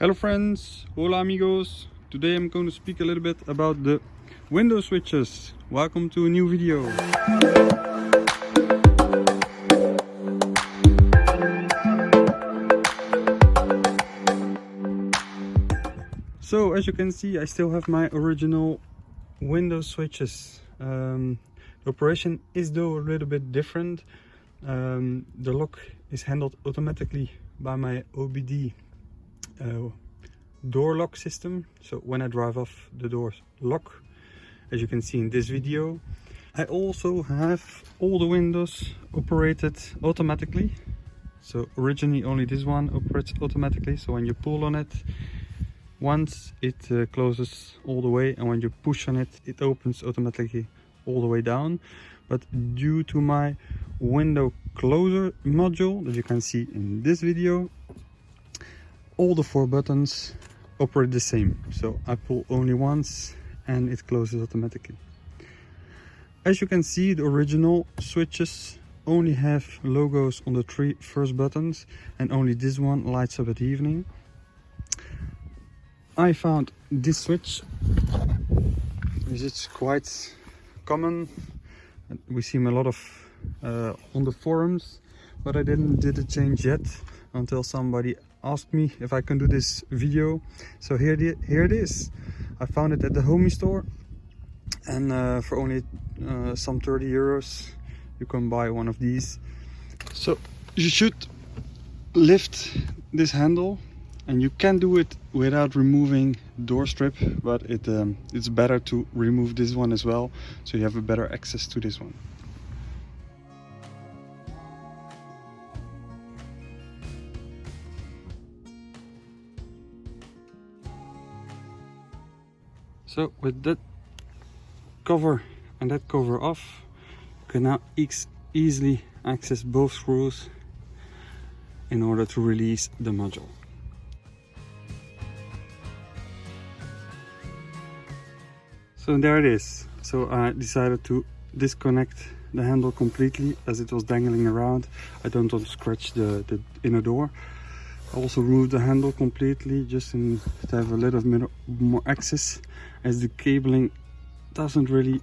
Hello friends, hola amigos. Today I'm going to speak a little bit about the window switches. Welcome to a new video. So as you can see I still have my original window switches. Um, the operation is though a little bit different. Um, the lock is handled automatically by my OBD uh, door lock system. So when I drive off the doors lock, as you can see in this video. I also have all the windows operated automatically. So originally only this one operates automatically. So when you pull on it, once it uh, closes all the way and when you push on it, it opens automatically all the way down. But due to my window closer module that you can see in this video, all the four buttons operate the same. So I pull only once and it closes automatically. As you can see the original switches only have logos on the three first buttons and only this one lights up at evening. I found this switch which is quite common. We see a lot of uh, on the forums but I didn't did a change yet until somebody asked me if I can do this video. So here, the, here it is. I found it at the homie store and uh, for only uh, some 30 euros you can buy one of these. So you should lift this handle and you can do it without removing door strip but it um, it's better to remove this one as well so you have a better access to this one. So with that cover and that cover off, you can now easily access both screws in order to release the module. So there it is. So I decided to disconnect the handle completely as it was dangling around. I don't want to scratch the, the inner door. I also removed the handle completely just in, to have a little bit more access as the cabling doesn't really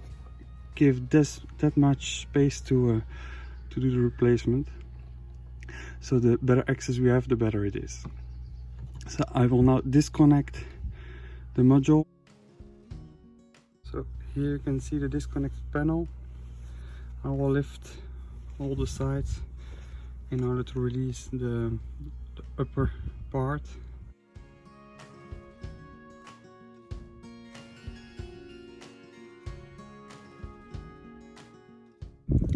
give this that much space to uh, to do the replacement. So the better access we have the better it is. So I will now disconnect the module. So here you can see the disconnect panel. I will lift all the sides in order to release the upper part.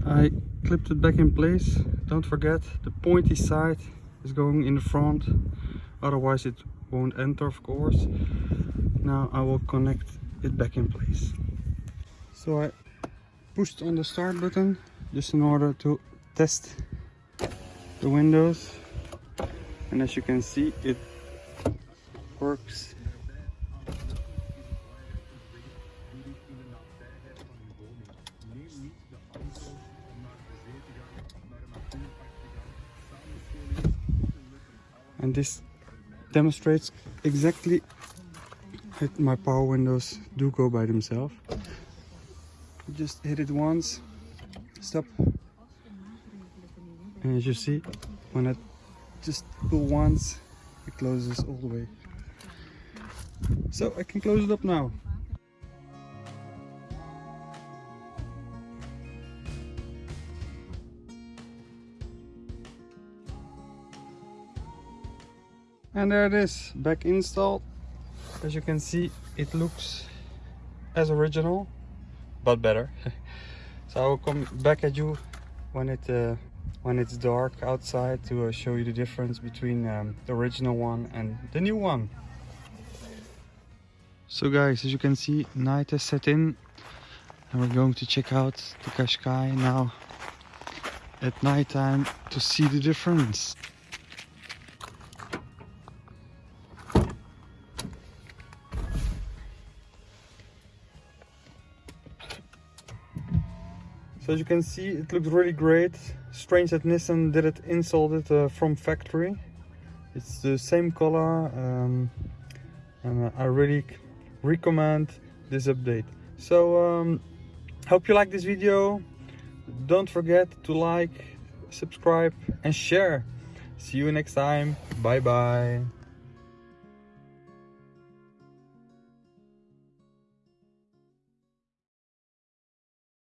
I clipped it back in place. Don't forget the pointy side is going in the front. Otherwise it won't enter of course. Now I will connect it back in place. So I pushed on the start button just in order to test the windows and as you can see it works. And this demonstrates exactly that my power windows do go by themselves. Just hit it once stop. And as you see when I just pull once it closes all the way. So I can close it up now. And there it is back installed. As you can see it looks as original but better. So I will come back at you when it uh, when it's dark outside to uh, show you the difference between um, the original one and the new one. So guys as you can see night has set in and we're going to check out the Qashqai now at night time to see the difference So as you can see, it looks really great. Strange that Nissan did it it uh, from factory. it's the same color um, and I really recommend this update. So um, hope you like this video. Don't forget to like subscribe and share. See you next time. Bye bye